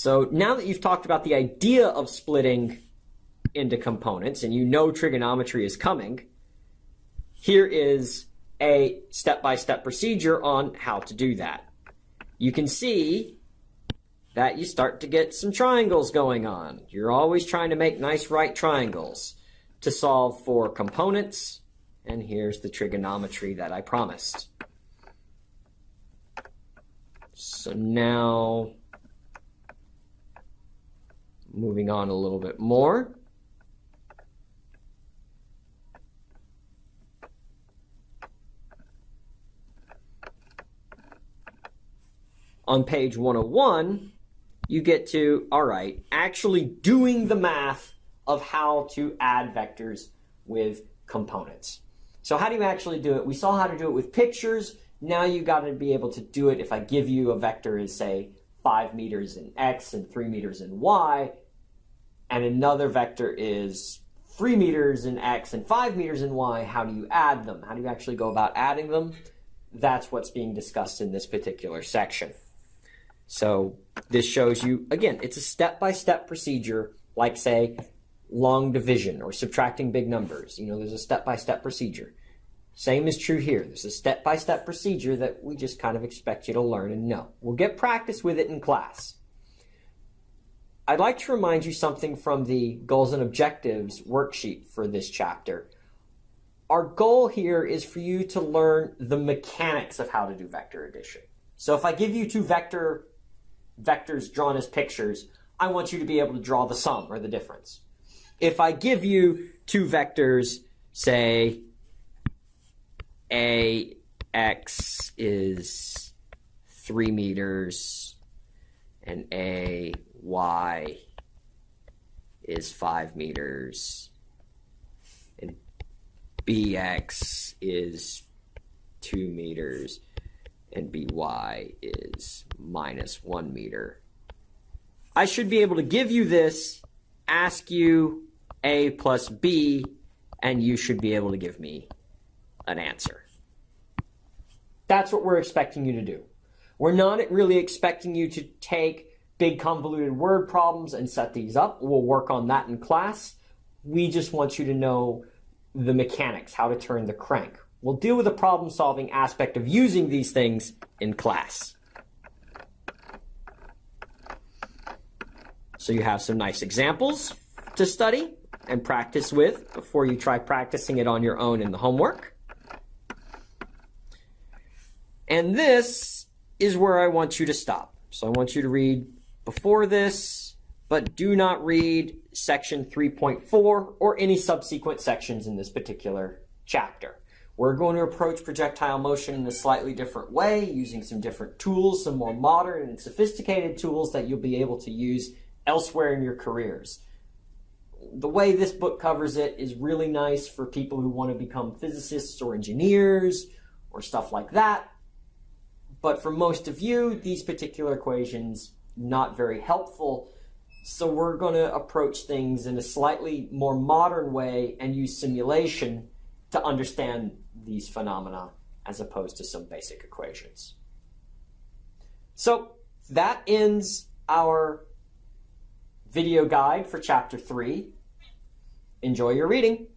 So now that you've talked about the idea of splitting into components and you know trigonometry is coming, here is a step-by-step procedure on how to do that. You can see that you start to get some triangles going on. You're always trying to make nice right triangles to solve for components. And here's the trigonometry that I promised. So now, moving on a little bit more. On page 101, you get to, all right, actually doing the math of how to add vectors with components. So how do you actually do it? We saw how to do it with pictures. Now you've got to be able to do it if I give you a vector is say 5 meters in x and 3 meters in y, and another vector is 3 meters in x and 5 meters in y, how do you add them? How do you actually go about adding them? That's what's being discussed in this particular section. So this shows you, again, it's a step-by-step procedure, like say, long division or subtracting big numbers. You know, there's a step-by-step procedure. Same is true here. There's a step-by-step procedure that we just kind of expect you to learn and know. We'll get practice with it in class. I'd like to remind you something from the goals and objectives worksheet for this chapter. Our goal here is for you to learn the mechanics of how to do vector addition. So if I give you two vector vectors drawn as pictures, I want you to be able to draw the sum or the difference. If I give you two vectors, say ax is 3 meters and ay is 5 meters and bx is 2 meters and by is minus 1 meter. I should be able to give you this, ask you a plus b, and you should be able to give me an answer. That's what we're expecting you to do. We're not really expecting you to take big convoluted word problems and set these up. We'll work on that in class. We just want you to know the mechanics, how to turn the crank. We'll deal with the problem solving aspect of using these things in class. So you have some nice examples to study and practice with before you try practicing it on your own in the homework. And this is where I want you to stop. So I want you to read before this, but do not read section 3.4 or any subsequent sections in this particular chapter. We're going to approach projectile motion in a slightly different way, using some different tools, some more modern and sophisticated tools that you'll be able to use elsewhere in your careers. The way this book covers it is really nice for people who want to become physicists or engineers or stuff like that. But for most of you, these particular equations, not very helpful. So we're going to approach things in a slightly more modern way and use simulation to understand these phenomena as opposed to some basic equations. So that ends our video guide for chapter 3. Enjoy your reading.